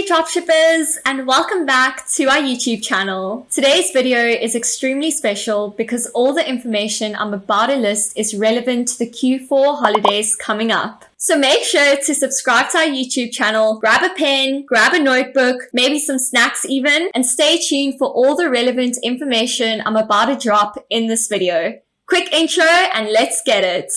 Hey dropshippers and welcome back to our YouTube channel. Today's video is extremely special because all the information I'm about to list is relevant to the Q4 holidays coming up. So make sure to subscribe to our YouTube channel, grab a pen, grab a notebook, maybe some snacks even, and stay tuned for all the relevant information I'm about to drop in this video. Quick intro and let's get it.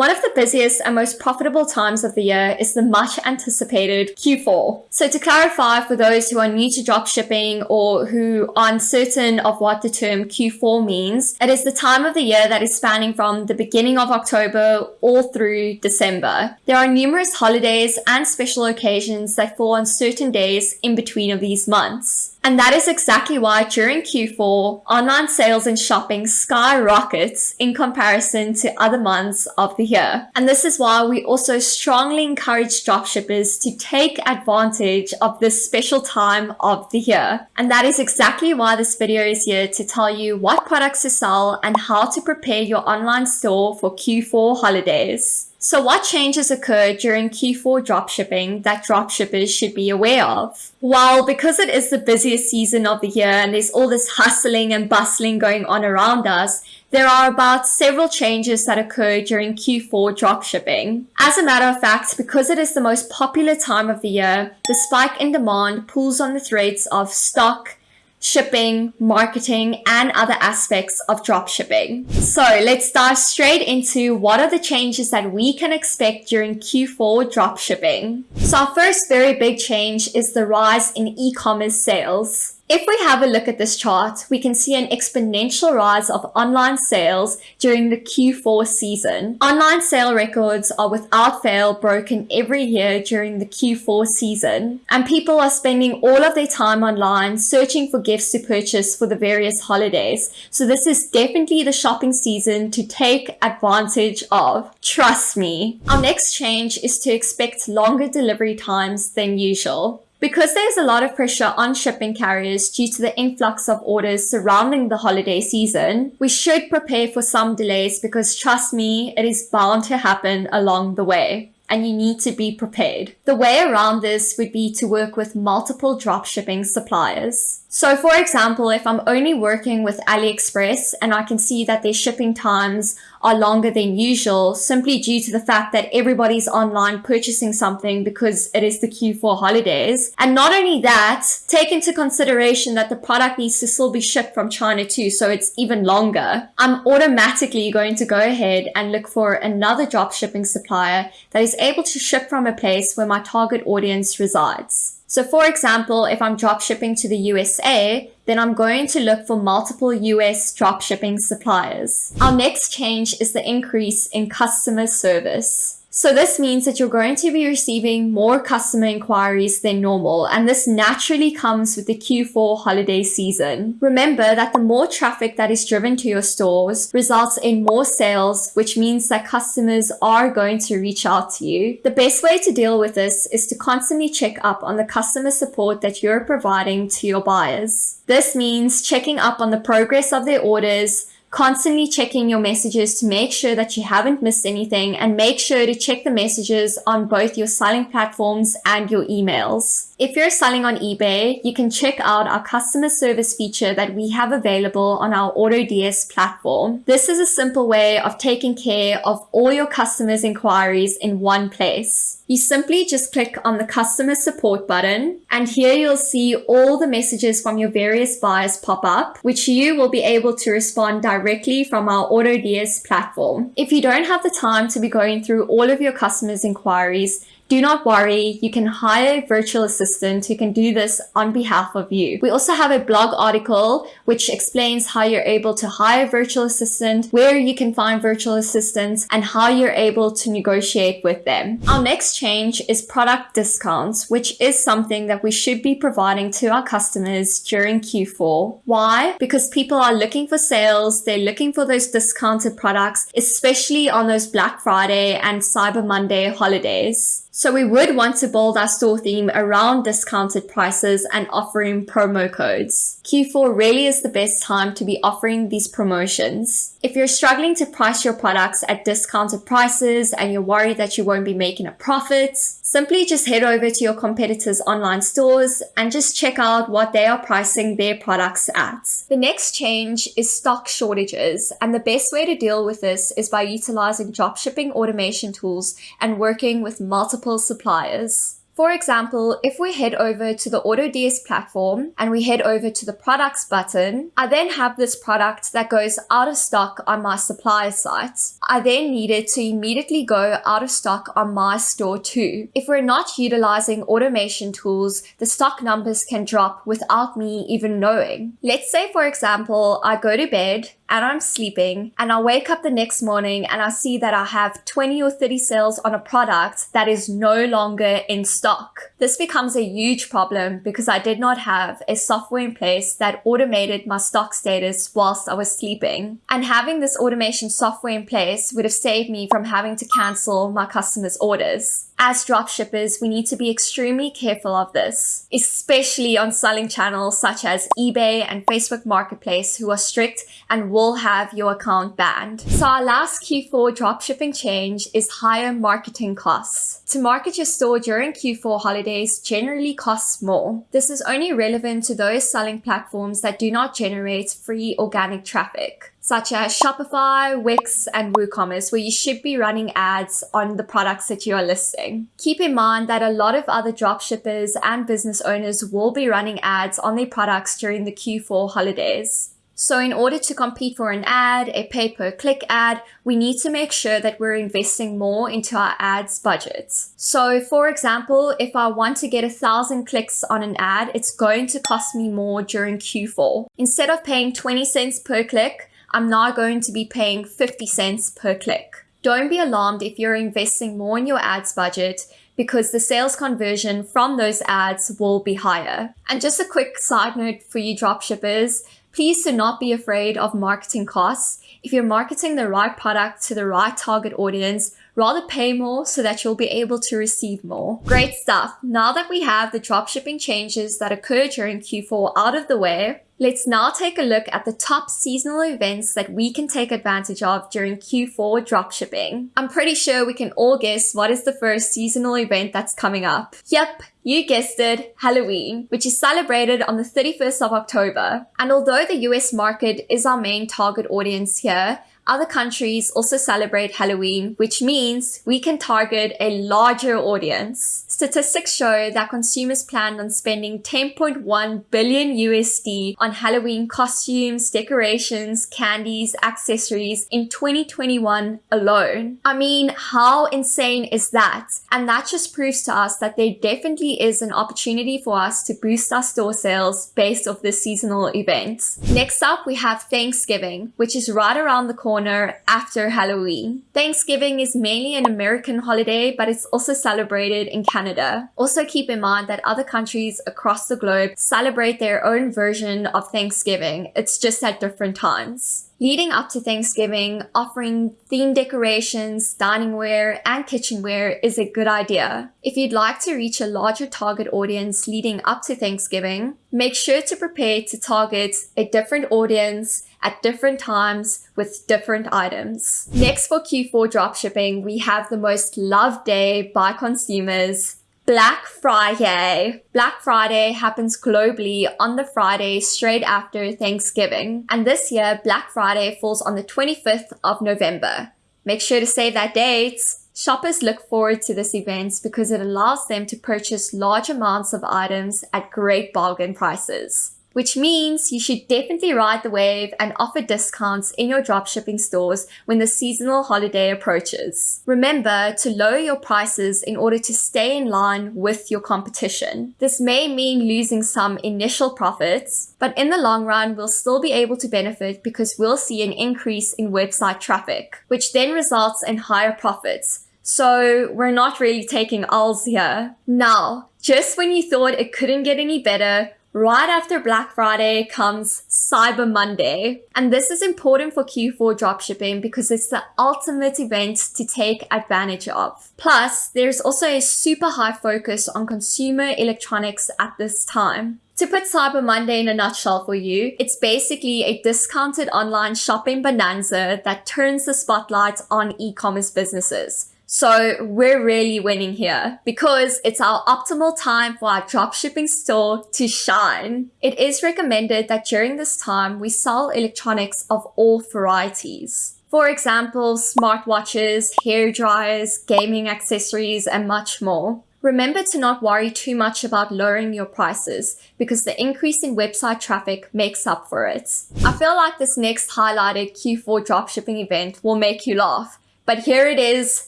One of the busiest and most profitable times of the year is the much anticipated Q4. So to clarify for those who are new to dropshipping or who are uncertain of what the term Q4 means, it is the time of the year that is spanning from the beginning of October all through December. There are numerous holidays and special occasions that fall on certain days in between of these months. And that is exactly why during Q4, online sales and shopping skyrockets in comparison to other months of the year. And this is why we also strongly encourage dropshippers to take advantage of this special time of the year. And that is exactly why this video is here to tell you what products to sell and how to prepare your online store for Q4 holidays. So what changes occur during Q4 dropshipping that dropshippers should be aware of? Well, because it is the busiest season of the year and there's all this hustling and bustling going on around us, there are about several changes that occur during Q4 dropshipping. As a matter of fact, because it is the most popular time of the year, the spike in demand pulls on the threads of stock, shipping, marketing, and other aspects of dropshipping. So let's dive straight into what are the changes that we can expect during Q4 dropshipping. So our first very big change is the rise in e-commerce sales. If we have a look at this chart, we can see an exponential rise of online sales during the Q4 season. Online sale records are without fail broken every year during the Q4 season, and people are spending all of their time online searching for gifts to purchase for the various holidays. So this is definitely the shopping season to take advantage of. Trust me. Our next change is to expect longer delivery times than usual. Because there's a lot of pressure on shipping carriers due to the influx of orders surrounding the holiday season, we should prepare for some delays because trust me, it is bound to happen along the way and you need to be prepared. The way around this would be to work with multiple dropshipping suppliers. So for example, if I'm only working with AliExpress and I can see that their shipping times are longer than usual simply due to the fact that everybody's online purchasing something because it is the Q4 holidays. And not only that, take into consideration that the product needs to still be shipped from China too, so it's even longer. I'm automatically going to go ahead and look for another drop shipping supplier that is able to ship from a place where my target audience resides. So for example, if I'm drop shipping to the USA, then I'm going to look for multiple US drop shipping suppliers. Our next change is the increase in customer service. So this means that you're going to be receiving more customer inquiries than normal, and this naturally comes with the Q4 holiday season. Remember that the more traffic that is driven to your stores results in more sales, which means that customers are going to reach out to you. The best way to deal with this is to constantly check up on the customer support that you're providing to your buyers. This means checking up on the progress of their orders, constantly checking your messages to make sure that you haven't missed anything and make sure to check the messages on both your selling platforms and your emails. If you're selling on eBay, you can check out our customer service feature that we have available on our AutoDS platform. This is a simple way of taking care of all your customers' inquiries in one place. You simply just click on the customer support button and here you'll see all the messages from your various buyers pop up, which you will be able to respond directly from our AutoDS platform. If you don't have the time to be going through all of your customers' inquiries, do not worry, you can hire a virtual assistant who can do this on behalf of you. We also have a blog article which explains how you're able to hire a virtual assistant, where you can find virtual assistants, and how you're able to negotiate with them. Our next change is product discounts, which is something that we should be providing to our customers during Q4. Why? Because people are looking for sales, they're looking for those discounted products, especially on those Black Friday and Cyber Monday holidays. So we would want to build our store theme around discounted prices and offering promo codes. Q4 really is the best time to be offering these promotions. If you're struggling to price your products at discounted prices and you're worried that you won't be making a profit, simply just head over to your competitors' online stores and just check out what they are pricing their products at. The next change is stock shortages, and the best way to deal with this is by utilizing dropshipping automation tools and working with multiple suppliers. For example, if we head over to the AutoDS platform and we head over to the products button, I then have this product that goes out of stock on my supplier site. I then needed to immediately go out of stock on my store too. If we're not utilizing automation tools, the stock numbers can drop without me even knowing. Let's say, for example, I go to bed and I'm sleeping and I wake up the next morning and I see that I have 20 or 30 sales on a product that is no longer in stock. This becomes a huge problem because I did not have a software in place that automated my stock status whilst I was sleeping. And having this automation software in place would have saved me from having to cancel my customers' orders. As dropshippers, we need to be extremely careful of this, especially on selling channels such as eBay and Facebook Marketplace who are strict and will have your account banned. So our last Q4 dropshipping change is higher marketing costs. To market your store during Q4 holidays generally costs more. This is only relevant to those selling platforms that do not generate free organic traffic such as Shopify, Wix, and WooCommerce, where you should be running ads on the products that you are listing. Keep in mind that a lot of other dropshippers and business owners will be running ads on their products during the Q4 holidays. So in order to compete for an ad, a pay per click ad, we need to make sure that we're investing more into our ads budgets. So for example, if I want to get a thousand clicks on an ad, it's going to cost me more during Q4. Instead of paying 20 cents per click, I'm now going to be paying 50 cents per click. Don't be alarmed if you're investing more in your ads budget because the sales conversion from those ads will be higher. And just a quick side note for you dropshippers, please do not be afraid of marketing costs. If you're marketing the right product to the right target audience, rather pay more so that you'll be able to receive more. Great stuff. Now that we have the dropshipping changes that occur during Q4 out of the way, Let's now take a look at the top seasonal events that we can take advantage of during Q4 dropshipping. I'm pretty sure we can all guess what is the first seasonal event that's coming up. Yep, you guessed it, Halloween, which is celebrated on the 31st of October. And although the US market is our main target audience here, other countries also celebrate Halloween, which means we can target a larger audience. Statistics show that consumers plan on spending 10.1 billion USD on Halloween costumes, decorations, candies, accessories in 2021 alone. I mean, how insane is that? And that just proves to us that there definitely is an opportunity for us to boost our store sales based off this seasonal event. Next up, we have Thanksgiving, which is right around the corner after Halloween. Thanksgiving is mainly an American holiday, but it's also celebrated in Canada. Also keep in mind that other countries across the globe celebrate their own version of Thanksgiving. It's just at different times. Leading up to Thanksgiving, offering theme decorations, diningware, and kitchenware is a good idea. If you'd like to reach a larger target audience leading up to Thanksgiving, make sure to prepare to target a different audience at different times with different items. Next for Q4 dropshipping, we have the most loved day by consumers, Black Friday. Black Friday happens globally on the Friday straight after Thanksgiving. And this year, Black Friday falls on the 25th of November. Make sure to save that date. Shoppers look forward to this event because it allows them to purchase large amounts of items at great bargain prices which means you should definitely ride the wave and offer discounts in your dropshipping stores when the seasonal holiday approaches. Remember to lower your prices in order to stay in line with your competition. This may mean losing some initial profits, but in the long run, we'll still be able to benefit because we'll see an increase in website traffic, which then results in higher profits. So we're not really taking L's here. Now, just when you thought it couldn't get any better, right after Black Friday comes Cyber Monday. And this is important for Q4 dropshipping because it's the ultimate event to take advantage of. Plus, there's also a super high focus on consumer electronics at this time. To put Cyber Monday in a nutshell for you, it's basically a discounted online shopping bonanza that turns the spotlight on e-commerce businesses. So we're really winning here because it's our optimal time for our dropshipping store to shine. It is recommended that during this time we sell electronics of all varieties. For example, smartwatches, hair dryers, gaming accessories, and much more. Remember to not worry too much about lowering your prices because the increase in website traffic makes up for it. I feel like this next highlighted Q4 dropshipping event will make you laugh but here it is,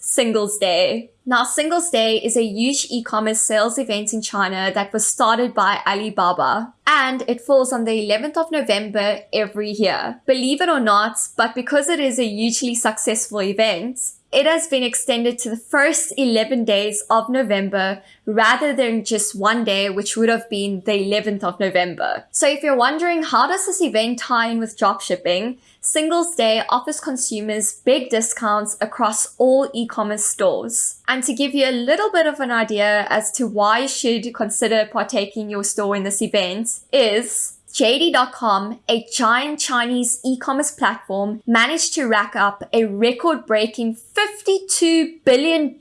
Singles Day. Now, Singles Day is a huge e-commerce sales event in China that was started by Alibaba and it falls on the 11th of November every year. Believe it or not, but because it is a hugely successful event, it has been extended to the first 11 days of November rather than just one day, which would have been the 11th of November. So if you're wondering how does this event tie in with dropshipping, Singles Day offers consumers big discounts across all e-commerce stores. And to give you a little bit of an idea as to why you should consider partaking your store in this event is JD.com, a giant Chinese e-commerce platform, managed to rack up a record-breaking $52 billion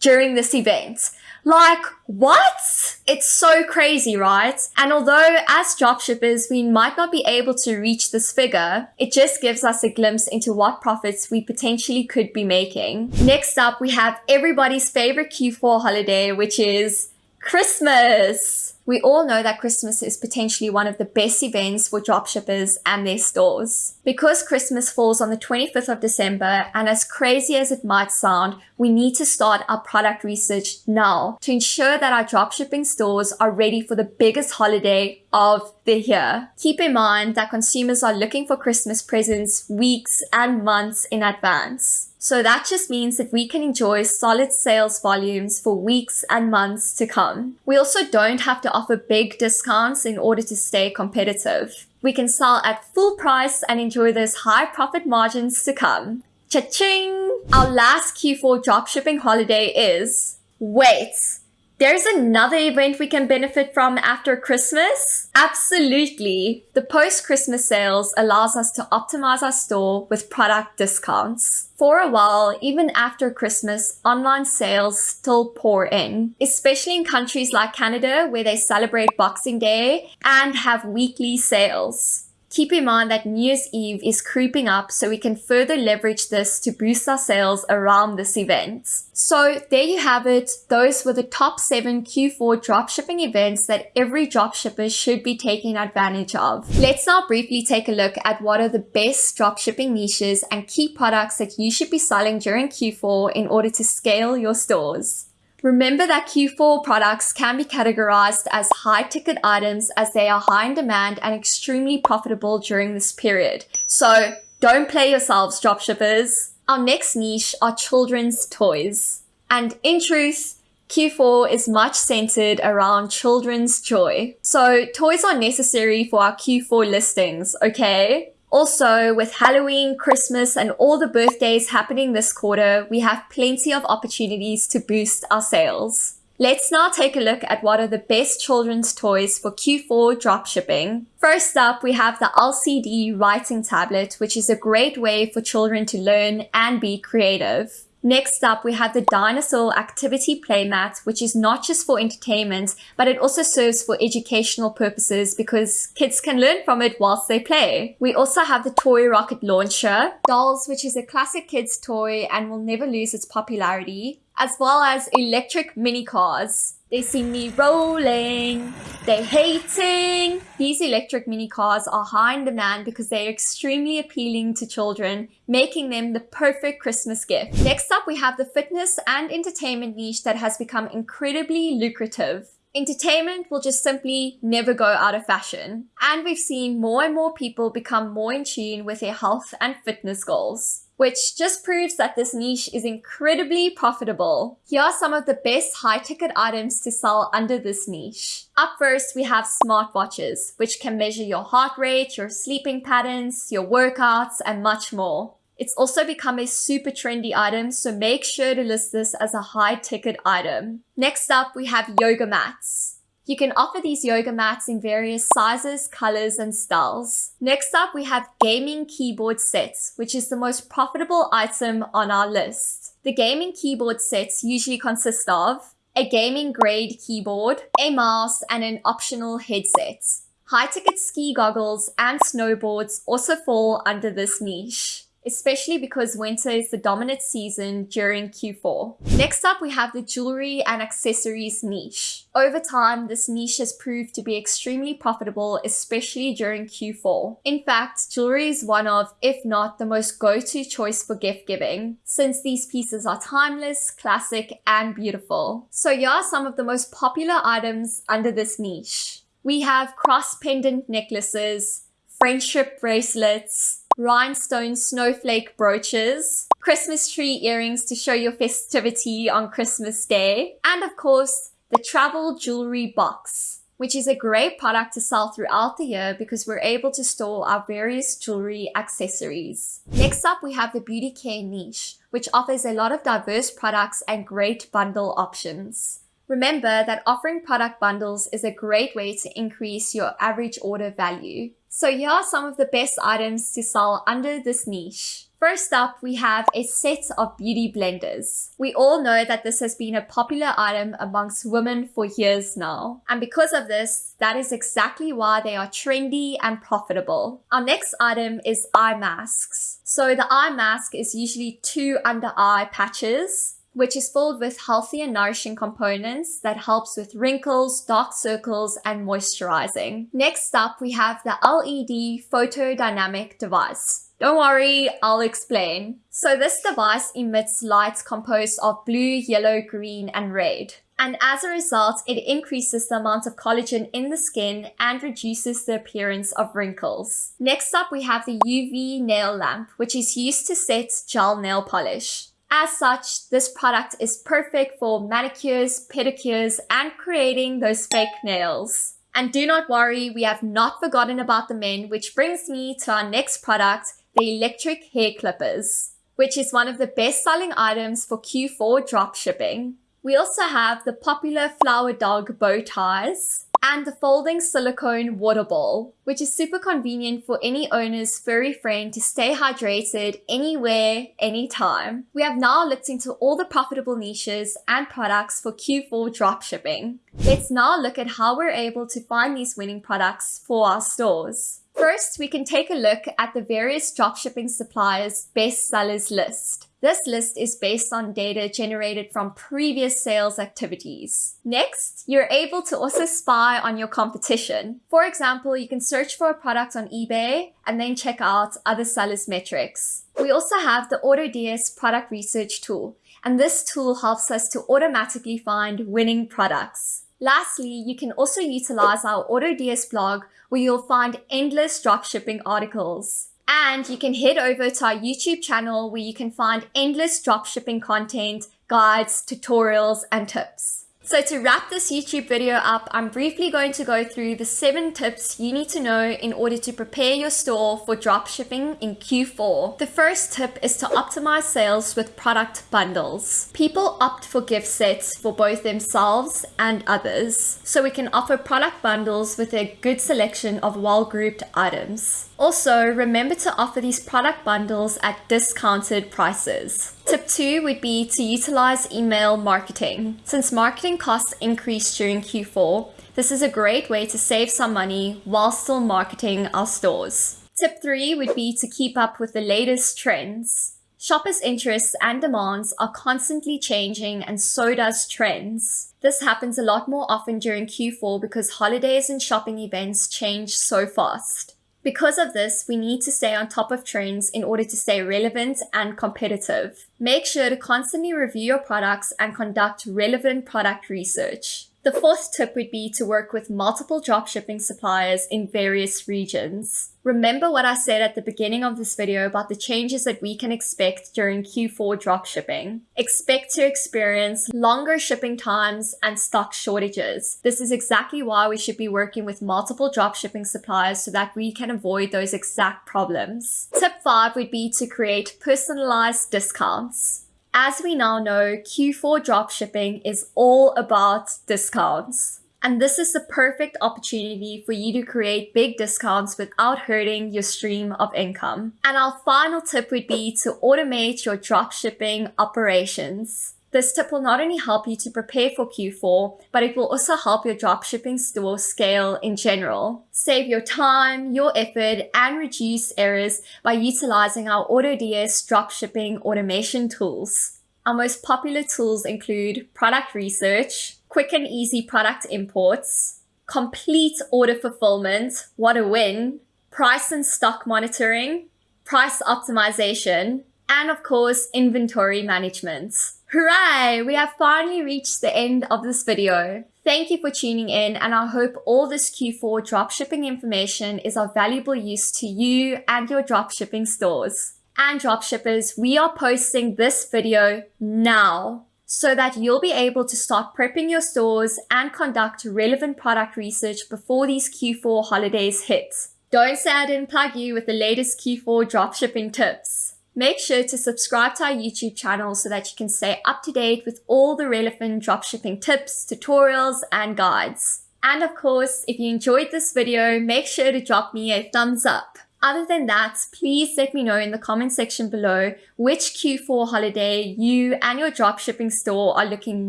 during this event. Like, what? It's so crazy, right? And although as dropshippers, we might not be able to reach this figure, it just gives us a glimpse into what profits we potentially could be making. Next up, we have everybody's favorite Q4 holiday, which is Christmas. We all know that Christmas is potentially one of the best events for dropshippers and their stores. Because Christmas falls on the 25th of December, and as crazy as it might sound, we need to start our product research now to ensure that our dropshipping stores are ready for the biggest holiday of the year. Keep in mind that consumers are looking for Christmas presents weeks and months in advance. So that just means that we can enjoy solid sales volumes for weeks and months to come. We also don't have to offer big discounts in order to stay competitive. We can sell at full price and enjoy those high profit margins to come. Cha-ching! Our last Q4 dropshipping holiday is... Wait! There's another event we can benefit from after Christmas? Absolutely. The post-Christmas sales allows us to optimize our store with product discounts. For a while, even after Christmas, online sales still pour in, especially in countries like Canada where they celebrate Boxing Day and have weekly sales. Keep in mind that New Year's Eve is creeping up so we can further leverage this to boost our sales around this event. So there you have it. Those were the top seven Q4 dropshipping events that every dropshipper should be taking advantage of. Let's now briefly take a look at what are the best dropshipping niches and key products that you should be selling during Q4 in order to scale your stores. Remember that Q4 products can be categorized as high ticket items as they are high in demand and extremely profitable during this period. So don't play yourselves, dropshippers. Our next niche are children's toys. And in truth, Q4 is much centered around children's joy. So toys are necessary for our Q4 listings, okay? Also, with Halloween, Christmas, and all the birthdays happening this quarter, we have plenty of opportunities to boost our sales. Let's now take a look at what are the best children's toys for Q4 dropshipping. First up, we have the LCD writing tablet, which is a great way for children to learn and be creative. Next up, we have the Dinosaur Activity Playmat, which is not just for entertainment, but it also serves for educational purposes because kids can learn from it whilst they play. We also have the Toy Rocket Launcher, Dolls, which is a classic kids toy and will never lose its popularity, as well as electric mini cars. They see me rolling. They hating. These electric mini cars are high in demand because they are extremely appealing to children, making them the perfect Christmas gift. Next up, we have the fitness and entertainment niche that has become incredibly lucrative. Entertainment will just simply never go out of fashion. And we've seen more and more people become more in tune with their health and fitness goals. Which just proves that this niche is incredibly profitable. Here are some of the best high ticket items to sell under this niche. Up first, we have smartwatches, which can measure your heart rate, your sleeping patterns, your workouts, and much more. It's also become a super trendy item, so make sure to list this as a high ticket item. Next up, we have yoga mats. You can offer these yoga mats in various sizes, colors, and styles. Next up, we have gaming keyboard sets, which is the most profitable item on our list. The gaming keyboard sets usually consist of a gaming grade keyboard, a mouse, and an optional headset. High ticket ski goggles and snowboards also fall under this niche especially because winter is the dominant season during Q4. Next up, we have the jewelry and accessories niche. Over time, this niche has proved to be extremely profitable, especially during Q4. In fact, jewelry is one of, if not the most go-to choice for gift giving, since these pieces are timeless, classic, and beautiful. So here are some of the most popular items under this niche. We have cross pendant necklaces, friendship bracelets, rhinestone snowflake brooches, Christmas tree earrings to show your festivity on Christmas Day, and of course, the travel jewelry box, which is a great product to sell throughout the year because we're able to store our various jewelry accessories. Next up, we have the beauty care niche, which offers a lot of diverse products and great bundle options. Remember that offering product bundles is a great way to increase your average order value. So here are some of the best items to sell under this niche. First up, we have a set of beauty blenders. We all know that this has been a popular item amongst women for years now. And because of this, that is exactly why they are trendy and profitable. Our next item is eye masks. So the eye mask is usually two under eye patches which is filled with healthy and nourishing components that helps with wrinkles, dark circles, and moisturizing. Next up, we have the LED photodynamic device. Don't worry, I'll explain. So this device emits light composed of blue, yellow, green, and red. And as a result, it increases the amount of collagen in the skin and reduces the appearance of wrinkles. Next up, we have the UV nail lamp, which is used to set gel nail polish. As such, this product is perfect for manicures, pedicures, and creating those fake nails. And do not worry, we have not forgotten about the men, which brings me to our next product, the electric hair clippers, which is one of the best selling items for Q4 drop shipping. We also have the popular flower dog bow ties, and the folding silicone water bowl, which is super convenient for any owner's furry friend to stay hydrated anywhere, anytime. We have now looked into all the profitable niches and products for Q4 dropshipping. Let's now look at how we're able to find these winning products for our stores. First, we can take a look at the various dropshipping suppliers' best sellers list. This list is based on data generated from previous sales activities. Next, you're able to also spy on your competition. For example, you can search for a product on eBay and then check out other sellers' metrics. We also have the AutoDS product research tool, and this tool helps us to automatically find winning products. Lastly, you can also utilize our AutoDS blog where you'll find endless dropshipping articles. And you can head over to our YouTube channel where you can find endless dropshipping content, guides, tutorials, and tips. So to wrap this YouTube video up, I'm briefly going to go through the seven tips you need to know in order to prepare your store for dropshipping in Q4. The first tip is to optimize sales with product bundles. People opt for gift sets for both themselves and others, so we can offer product bundles with a good selection of well-grouped items. Also, remember to offer these product bundles at discounted prices. Tip two would be to utilize email marketing. Since marketing costs increase during Q4, this is a great way to save some money while still marketing our stores. Tip three would be to keep up with the latest trends. Shoppers' interests and demands are constantly changing and so does trends. This happens a lot more often during Q4 because holidays and shopping events change so fast. Because of this, we need to stay on top of trends in order to stay relevant and competitive. Make sure to constantly review your products and conduct relevant product research. The fourth tip would be to work with multiple dropshipping suppliers in various regions. Remember what I said at the beginning of this video about the changes that we can expect during Q4 dropshipping. Expect to experience longer shipping times and stock shortages. This is exactly why we should be working with multiple dropshipping suppliers so that we can avoid those exact problems. Tip 5 would be to create personalized discounts. As we now know, Q4 dropshipping is all about discounts. And this is the perfect opportunity for you to create big discounts without hurting your stream of income. And our final tip would be to automate your dropshipping operations. This tip will not only help you to prepare for Q4, but it will also help your dropshipping store scale in general. Save your time, your effort, and reduce errors by utilizing our AutoDS dropshipping automation tools. Our most popular tools include product research, quick and easy product imports, complete order fulfillment, what a win, price and stock monitoring, price optimization, and of course, inventory management. Hooray! We have finally reached the end of this video. Thank you for tuning in and I hope all this Q4 dropshipping information is of valuable use to you and your dropshipping stores. And dropshippers, we are posting this video now so that you'll be able to start prepping your stores and conduct relevant product research before these Q4 holidays hit. Don't say I didn't plug you with the latest Q4 dropshipping tips. Make sure to subscribe to our YouTube channel so that you can stay up to date with all the relevant dropshipping tips, tutorials, and guides. And of course, if you enjoyed this video, make sure to drop me a thumbs up. Other than that, please let me know in the comment section below which Q4 holiday you and your dropshipping store are looking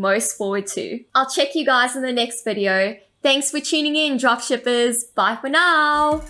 most forward to. I'll check you guys in the next video. Thanks for tuning in, dropshippers. Bye for now.